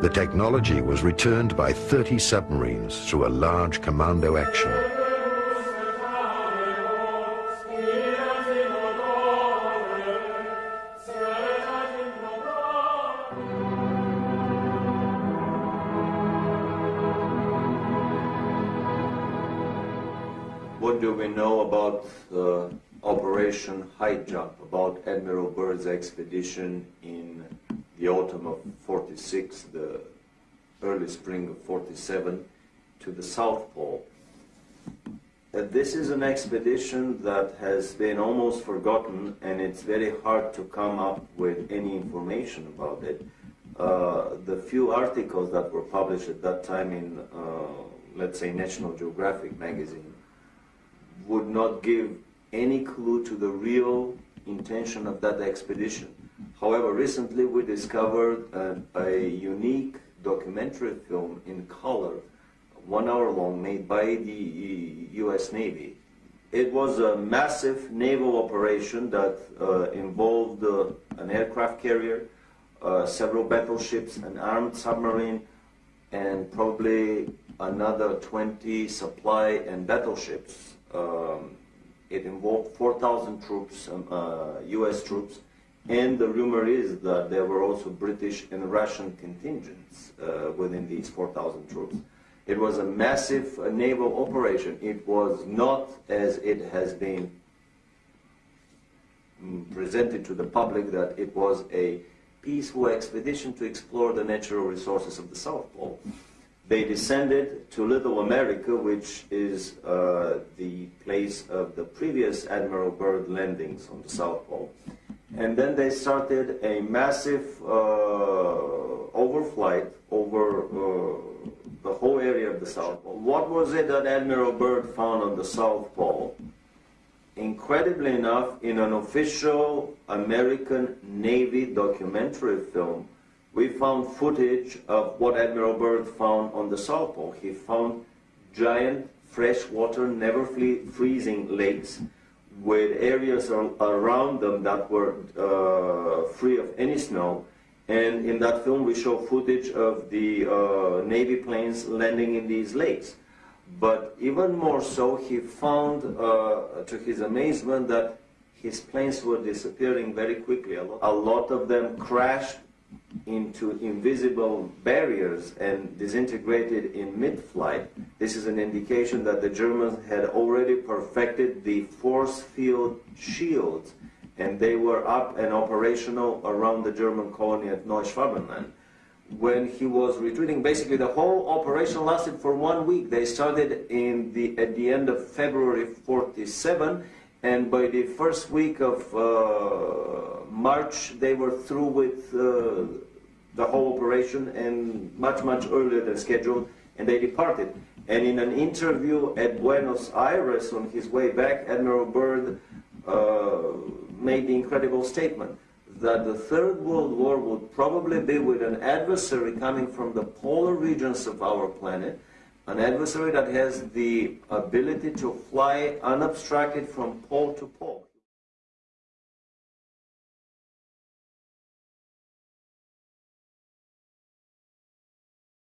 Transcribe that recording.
The technology was returned by 30 submarines through a large commando action. What do we know about uh, Operation High Jump, about Admiral Byrd's expedition in the autumn of 46, the early spring of 47, to the South Pole? Uh, this is an expedition that has been almost forgotten and it's very hard to come up with any information about it. Uh, the few articles that were published at that time in, uh, let's say, National Geographic magazine would not give any clue to the real intention of that expedition. However, recently we discovered a unique documentary film in color, one hour long, made by the US Navy. It was a massive naval operation that uh, involved uh, an aircraft carrier, uh, several battleships, an armed submarine, and probably another 20 supply and battleships. Um, it involved 4,000 troops, um, uh, U.S. troops, and the rumor is that there were also British and Russian contingents uh, within these 4,000 troops. It was a massive uh, naval operation. It was not as it has been mm, presented to the public that it was a peaceful expedition to explore the natural resources of the South Pole. They descended to Little America, which is uh, the place of the previous Admiral Byrd landings on the South Pole. And then they started a massive uh, overflight over uh, the whole area of the South Pole. What was it that Admiral Byrd found on the South Pole? Incredibly enough, in an official American Navy documentary film, we found footage of what Admiral Byrd found on the South Pole. He found giant freshwater, never freezing lakes with areas around them that were uh, free of any snow. And in that film, we show footage of the uh, Navy planes landing in these lakes. But even more so, he found, uh, to his amazement, that his planes were disappearing very quickly. A lot of them crashed into invisible barriers and disintegrated in mid-flight, this is an indication that the Germans had already perfected the force field shields and they were up and operational around the German colony at Neuschwabenland. When he was retreating, basically the whole operation lasted for one week. They started in the, at the end of February 47 and by the first week of uh, March, they were through with uh, the whole operation and much, much earlier than scheduled, and they departed. And in an interview at Buenos Aires on his way back, Admiral Byrd uh, made the incredible statement that the Third World War would probably be with an adversary coming from the polar regions of our planet, an adversary that has the ability to fly unobstructed from pole to pole.